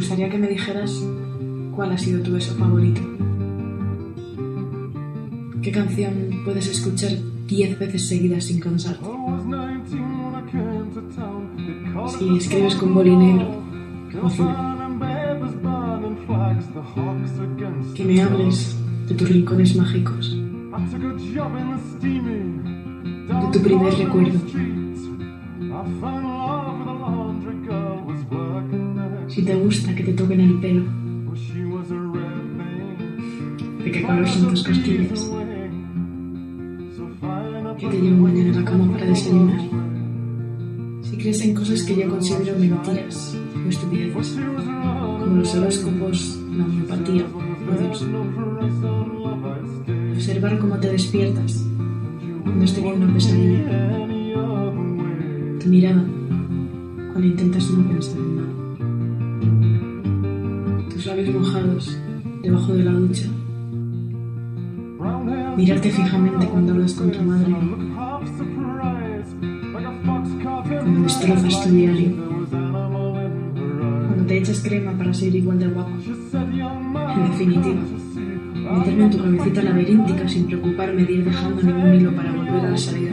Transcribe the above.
gustaría que me dijeras cuál ha sido tu beso favorito. ¿Qué canción puedes escuchar diez veces seguidas sin cansarte? Si escribes con boli negro o. Que me hables de tus rincones mágicos. De tu primer recuerdo. Si te gusta que te toquen el pelo. De qué color son tus costillas. Que te llevo mañana a la cama para desayunar. Si crees en cosas que yo considero mentiras o estupideces, como los horóscopos, la homeopatía o Dios. Observar cómo te despiertas cuando has tenido una pesadilla. Tu mirada cuando intentas no pensar en nada. Labios mojados debajo de la ducha. Mirarte fijamente cuando hablas con tu madre. Cuando destrozas tu diario. Cuando te echas crema para ser igual de guapo. En definitiva, meterme en tu cabecita laberíntica sin preocuparme de ir dejando ningún hilo para volver a la salida.